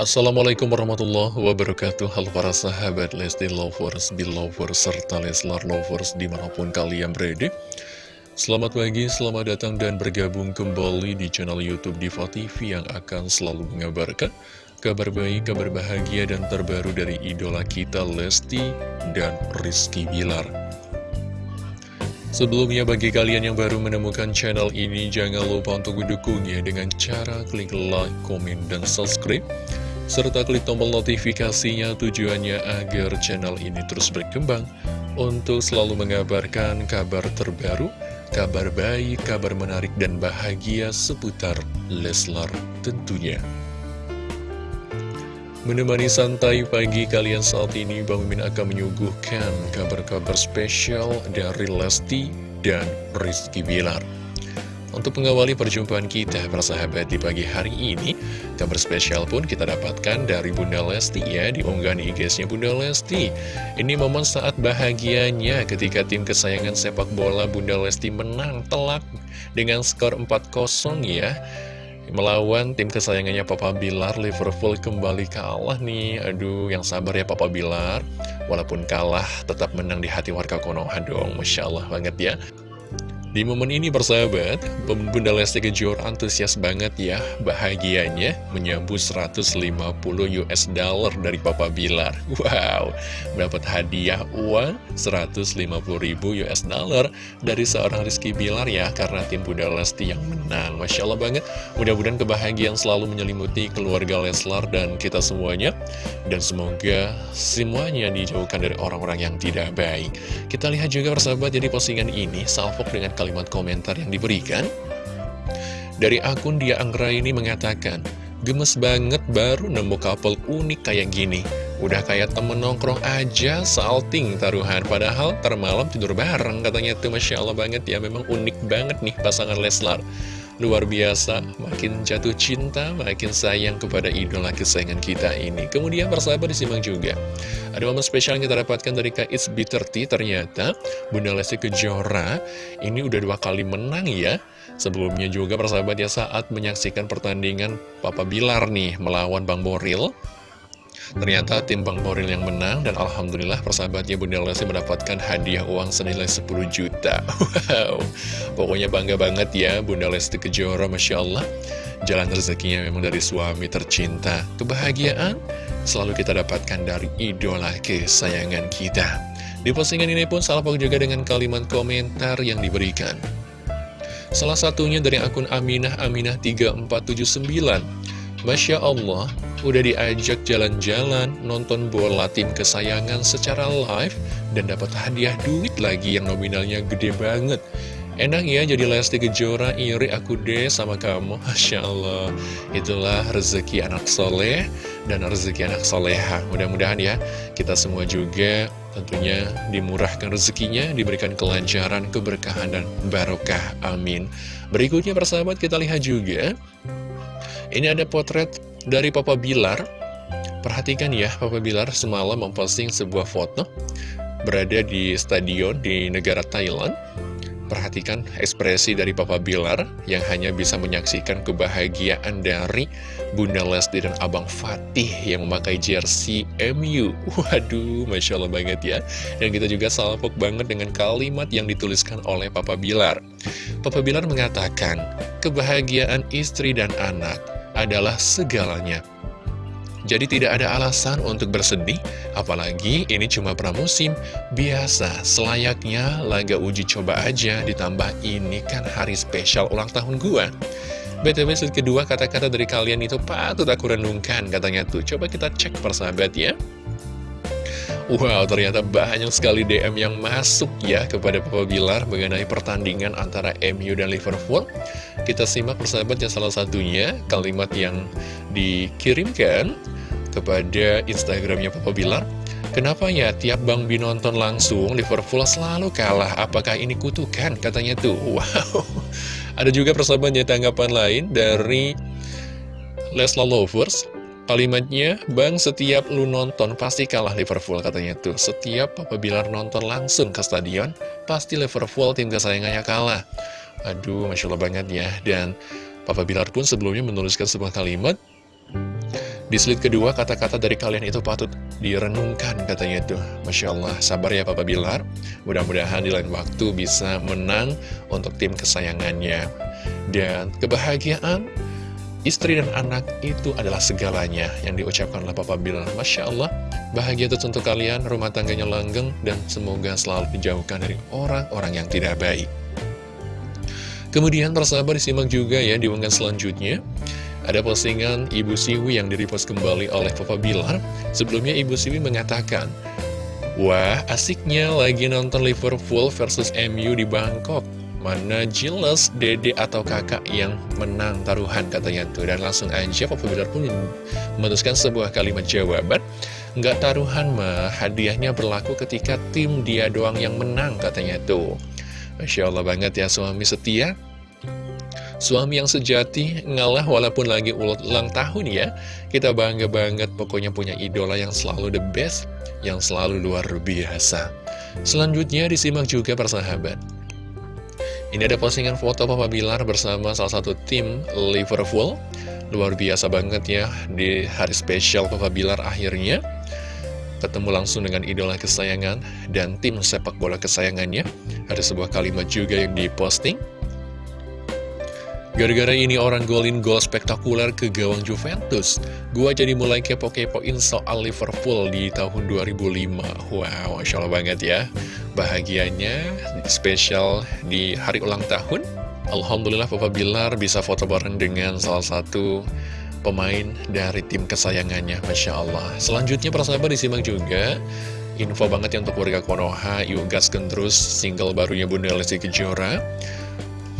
Assalamualaikum warahmatullahi wabarakatuh. Halo para sahabat Lesti Lovers, Belovers, serta Leslar Lovers di mana pun kalian berada. Selamat pagi, selamat datang dan bergabung kembali di channel Youtube Diva TV yang akan selalu mengabarkan Kabar baik, kabar bahagia dan terbaru dari idola kita Lesti dan Rizky Bilar. Sebelumnya bagi kalian yang baru menemukan channel ini jangan lupa untuk mendukungnya dengan cara klik like, komen, dan subscribe serta klik tombol notifikasinya tujuannya agar channel ini terus berkembang untuk selalu mengabarkan kabar terbaru, kabar baik, kabar menarik dan bahagia seputar Leslar tentunya. Menemani santai pagi kalian saat ini, Bang Mimin akan menyuguhkan kabar-kabar spesial dari Lesti dan Rizky Bilar. Untuk mengawali perjumpaan kita persahabat di pagi hari ini Kabar spesial pun kita dapatkan dari Bunda Lesti ya Di unggahan IG-nya Bunda Lesti. Ini momen saat bahagianya ketika tim kesayangan sepak bola Bunda Lesti menang telak Dengan skor 4-0 ya. Melawan tim kesayangannya Papa Bilar Liverpool kembali kalah nih. Aduh yang sabar ya Papa Bilar. Walaupun kalah tetap menang di hati warga Konoha dong. Masya Allah banget ya di momen ini bersahabat, Bunda Lesti Kejora antusias banget ya bahagianya menyambut 150 US dollar dari Papa Bilar. Wow, dapat hadiah uang 150 ribu US dollar dari seorang Rizky Bilar ya karena tim Bunda Lesti yang menang. Masya Allah banget, mudah-mudahan kebahagiaan selalu menyelimuti keluarga Leslar dan kita semuanya. Dan semoga semuanya dijauhkan dari orang-orang yang tidak baik. Kita lihat juga bersahabat jadi postingan ini salvok dengan kalimat komentar yang diberikan? Dari akun Dia Anggra ini mengatakan Gemes banget baru nemu couple unik kayak gini. Udah kayak temen nongkrong aja salting taruhan. Padahal termalam tidur bareng katanya tuh. Masya Allah banget ya Memang unik banget nih pasangan Leslar Luar biasa, makin jatuh cinta, makin sayang kepada idola kesayangan kita ini. Kemudian persahabat disimak juga. Ada momen spesial yang kita dapatkan dari Kak It's B30, ternyata Bunda Lesti Kejora ini udah dua kali menang ya. Sebelumnya juga persahabat ya saat menyaksikan pertandingan Papa Bilar nih melawan Bang Boril. Ternyata tim Bang Boril yang menang dan Alhamdulillah persahabatnya Bunda Lesti mendapatkan hadiah uang senilai 10 juta. Wow, pokoknya bangga banget ya Bunda Lesti Kejora, Masya Allah. Jalan rezekinya memang dari suami tercinta. Kebahagiaan selalu kita dapatkan dari idola kesayangan kita. Di postingan ini pun salpok juga dengan kalimat komentar yang diberikan. Salah satunya dari akun Aminah Aminah 3479. Masya Allah, udah diajak jalan-jalan, nonton bola tim kesayangan secara live, dan dapat hadiah duit lagi yang nominalnya gede banget. Enak ya jadi Lesti Kejora, iri aku deh sama kamu, Masya Allah. Itulah rezeki anak soleh dan rezeki anak soleha. Mudah-mudahan ya, kita semua juga tentunya dimurahkan rezekinya, diberikan kelancaran, keberkahan, dan barokah. Amin. Berikutnya persahabat kita lihat juga ini ada potret dari Papa Bilar. Perhatikan ya, Papa Bilar semalam memposting sebuah foto berada di stadion di negara Thailand. Perhatikan ekspresi dari Papa Bilar yang hanya bisa menyaksikan kebahagiaan dari Bunda Lesti dan Abang Fatih yang memakai jersey MU. Waduh, Masya Allah banget ya. Dan kita juga salpok banget dengan kalimat yang dituliskan oleh Papa Bilar. Papa Bilar mengatakan, kebahagiaan istri dan anak adalah segalanya. Jadi tidak ada alasan untuk bersedih, apalagi ini cuma pramusim, biasa, selayaknya laga uji coba aja, ditambah ini kan hari spesial ulang tahun gua. BTW set kedua kata-kata dari kalian itu patut aku renungkan katanya tuh, coba kita cek persahabat ya. Wow, ternyata banyak sekali DM yang masuk ya kepada Papa Bilar mengenai pertandingan antara MU dan Liverpool. Kita simak persahabat yang salah satunya kalimat yang dikirimkan kepada Instagramnya Papa Bilar. Kenapa ya tiap Bang Bi nonton langsung Liverpool selalu kalah? Apakah ini kutukan? Katanya tuh. Wow. Ada juga persahabatnya tanggapan lain dari Lesla Lovers. Kalimatnya, Bang setiap lu nonton pasti kalah Liverpool katanya tuh. Setiap Papa Bilar nonton langsung ke stadion, pasti Liverpool tim kesayangannya kalah. Aduh, Masya Allah banget ya. Dan Papa Bilar pun sebelumnya menuliskan sebuah kalimat, Di slide kedua, kata-kata dari kalian itu patut direnungkan katanya tuh. Masya Allah, sabar ya Papa Bilar. Mudah-mudahan di lain waktu bisa menang untuk tim kesayangannya. Dan kebahagiaan istri dan anak itu adalah segalanya yang diucapkan oleh Papa Bilar. Masya Allah, bahagia itu untuk kalian, rumah tangganya langgeng, dan semoga selalu dijauhkan dari orang-orang yang tidak baik. Kemudian persahabat disimak juga ya di unggahan selanjutnya. Ada postingan Ibu Siwi yang direpost kembali oleh Papa Bilar. Sebelumnya Ibu Siwi mengatakan, Wah, asiknya lagi nonton Liverpool versus MU di Bangkok. Mana jelas dede atau kakak yang menang taruhan katanya tuh. Dan langsung aja Papa Bilar pun memutuskan sebuah kalimat jawaban. Nggak taruhan mah, hadiahnya berlaku ketika tim dia doang yang menang katanya tuh. Masya Allah banget ya suami setia Suami yang sejati ngalah walaupun lagi ulang tahun ya Kita bangga banget pokoknya punya idola yang selalu the best Yang selalu luar biasa Selanjutnya disimak juga persahabat Ini ada postingan foto Papa Bilar bersama salah satu tim Liverpool. Luar biasa banget ya di hari spesial Papa Bilar akhirnya. Ketemu langsung dengan idola kesayangan dan tim sepak bola kesayangannya. Ada sebuah kalimat juga yang diposting. Gara-gara ini orang golin gol spektakuler ke gawang Juventus Gua jadi mulai kepo-kepoin soal Liverpool di tahun 2005 Wow, Masya Allah banget ya Bahagianya spesial di hari ulang tahun. Alhamdulillah Papa Bilar bisa foto bareng dengan salah satu pemain dari tim kesayangannya Masya Allah. Selanjutnya para sahabat disimak juga Info banget ya untuk warga Konoha. Yuk gaskan terus single barunya Bunda Lesti Kejora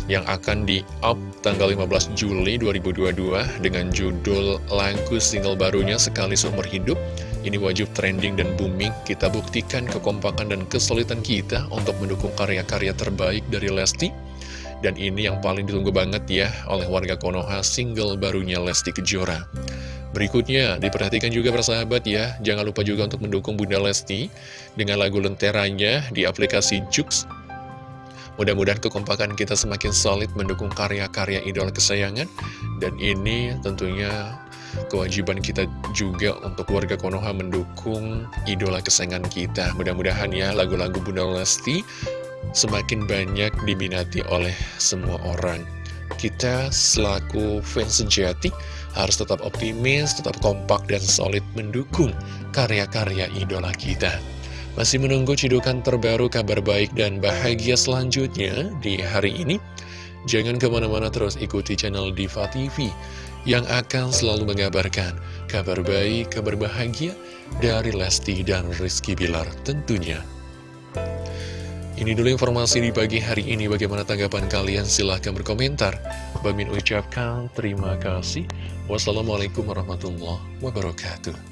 yang akan di-up tanggal 15 Juli 2022 dengan judul lagu single barunya Sekali Seumur Hidup. Ini wajib trending dan booming, kita buktikan kekompakan dan kesulitan kita untuk mendukung karya-karya terbaik dari Lesti. Dan ini yang paling ditunggu banget ya oleh warga Konoha single barunya Lesti Kejora. Berikutnya, diperhatikan juga persahabat ya, jangan lupa juga untuk mendukung Bunda Lesti dengan lagu lenteranya di aplikasi Jux Mudah-mudahan kekompakan kita semakin solid mendukung karya-karya idola kesayangan. Dan ini tentunya kewajiban kita juga untuk warga Konoha mendukung idola kesayangan kita. Mudah-mudahan ya lagu-lagu Bunda Lesti semakin banyak diminati oleh semua orang. Kita selaku fans sejati harus tetap optimis, tetap kompak dan solid mendukung karya-karya idola kita. Masih menunggu cidukan terbaru kabar baik dan bahagia selanjutnya di hari ini? Jangan ke mana-mana terus ikuti channel Diva TV yang akan selalu mengabarkan kabar baik, kabar bahagia dari Lesti dan Rizky Bilar tentunya. Ini dulu informasi di pagi hari ini. Bagaimana tanggapan kalian? Silahkan berkomentar. Bamin ucapkan terima kasih. Wassalamualaikum warahmatullahi wabarakatuh.